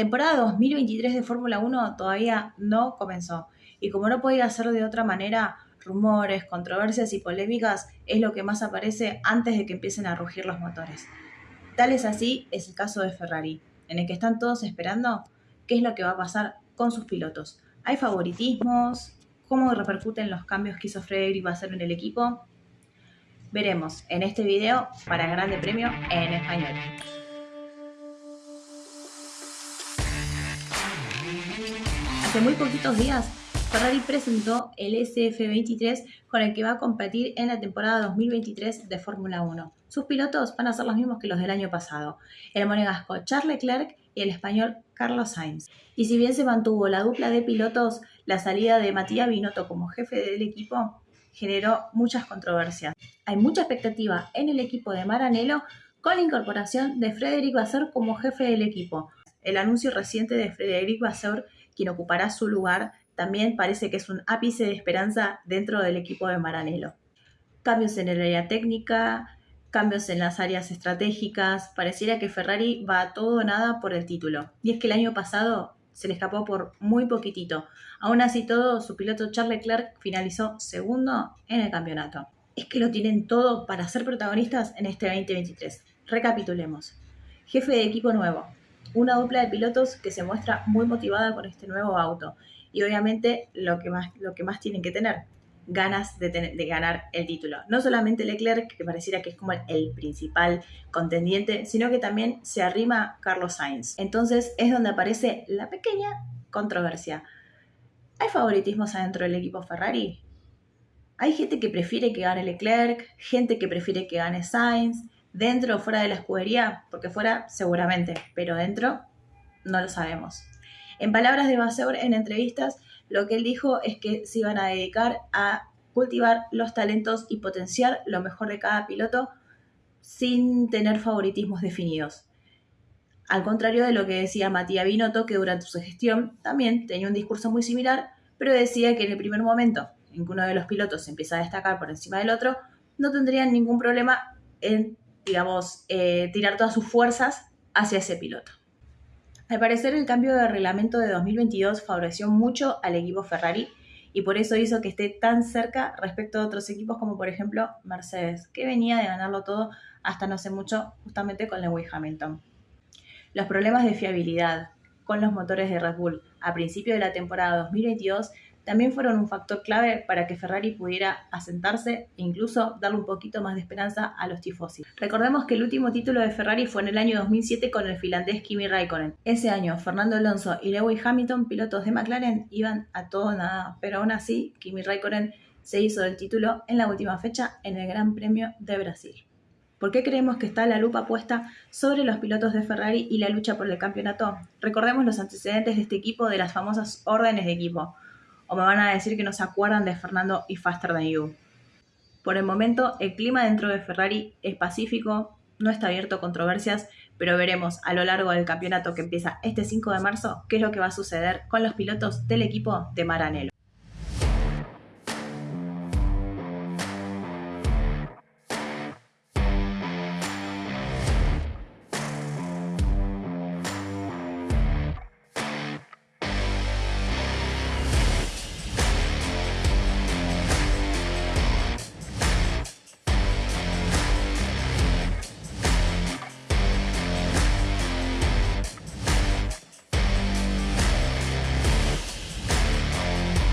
temporada 2023 de Fórmula 1 todavía no comenzó y como no podía ser de otra manera, rumores, controversias y polémicas es lo que más aparece antes de que empiecen a rugir los motores. Tal es así es el caso de Ferrari, en el que están todos esperando qué es lo que va a pasar con sus pilotos. ¿Hay favoritismos? ¿Cómo repercuten los cambios que hizo Frederick hacer en el equipo? Veremos en este video para el Grande Premio en español. Hace muy poquitos días, Ferrari presentó el SF23 con el que va a competir en la temporada 2023 de Fórmula 1. Sus pilotos van a ser los mismos que los del año pasado, el monegasco Charles Leclerc y el español Carlos Sainz. Y si bien se mantuvo la dupla de pilotos, la salida de Matías Binotto como jefe del equipo generó muchas controversias. Hay mucha expectativa en el equipo de Maranello con la incorporación de Frederic Vasseur como jefe del equipo. El anuncio reciente de Frederic Vasseur quien ocupará su lugar, también parece que es un ápice de esperanza dentro del equipo de Maranello. Cambios en el área técnica, cambios en las áreas estratégicas, pareciera que Ferrari va a todo o nada por el título. Y es que el año pasado se le escapó por muy poquitito. Aún así todo, su piloto Charles Leclerc finalizó segundo en el campeonato. Es que lo tienen todo para ser protagonistas en este 2023. Recapitulemos. Jefe de equipo nuevo, una dupla de pilotos que se muestra muy motivada con este nuevo auto. Y obviamente lo que más, lo que más tienen que tener, ganas de, de, ganar el título. No solamente Leclerc, que pareciera que es como el, principal contendiente, sino que también se arrima Carlos Sainz. Entonces es donde aparece la pequeña controversia. ¿Hay favoritismos adentro del equipo Ferrari? Hay gente que prefiere que gane Leclerc, gente que prefiere que gane Sainz, dentro o fuera de la escudería, porque fuera seguramente, pero dentro no lo sabemos. En palabras de Vasseur en entrevistas, lo que él dijo es que se iban a dedicar a cultivar los talentos y potenciar lo mejor de cada piloto sin tener favoritismos definidos. Al contrario de lo que decía Matías Binotto, que durante su gestión también tenía un discurso muy similar, pero decía que en el primer momento en que uno de los pilotos empieza a destacar por encima del otro, no tendrían ningún problema en digamos, eh, tirar todas sus fuerzas hacia ese piloto. Al parecer, el cambio de reglamento de 2022 favoreció mucho al equipo Ferrari y por eso hizo que esté tan cerca respecto a otros equipos como por ejemplo Mercedes, que venía de ganarlo todo hasta no hace mucho justamente con Lewis Hamilton. Los problemas de fiabilidad con los motores de Red Bull a principio de la temporada 2022 también fueron un factor clave para que Ferrari pudiera asentarse e incluso darle un poquito más de esperanza a los tifosi. Recordemos que el último título de Ferrari fue en el año 2007 con el finlandés Kimi Raikkonen. Ese año, Fernando Alonso y Lewis Hamilton, pilotos de McLaren, iban a todo nada, pero aún así, Kimi Raikkonen se hizo del título en la última fecha en el Gran Premio de Brasil. ¿Por qué creemos que está la lupa puesta sobre los pilotos de Ferrari y la lucha por el campeonato? Recordemos los antecedentes de este equipo de las famosas órdenes de equipo o me van a decir que no se acuerdan de Fernando y Faster Than You. Por el momento, el clima dentro de Ferrari es pacífico, no está abierto a controversias, pero veremos a lo largo del campeonato que empieza este 5 de marzo qué es lo que va a suceder con los pilotos del equipo de Maranello.